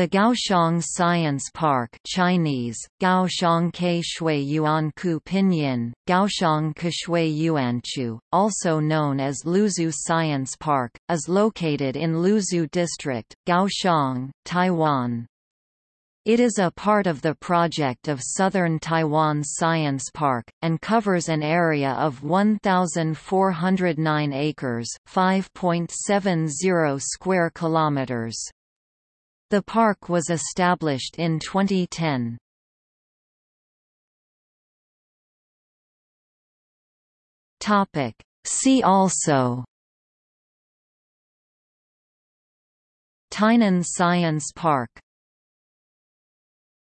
The Kaohsiung Science Park Chinese, Pinyin, Kaohsiung Keshui Yuanchu, also known as Luzhu Science Park, is located in Luzhu District, Kaohsiung, Taiwan. It is a part of the project of Southern Taiwan Science Park, and covers an area of 1,409 acres 5.70 square kilometers. The park was established in 2010. Topic. See also Tainan Science Park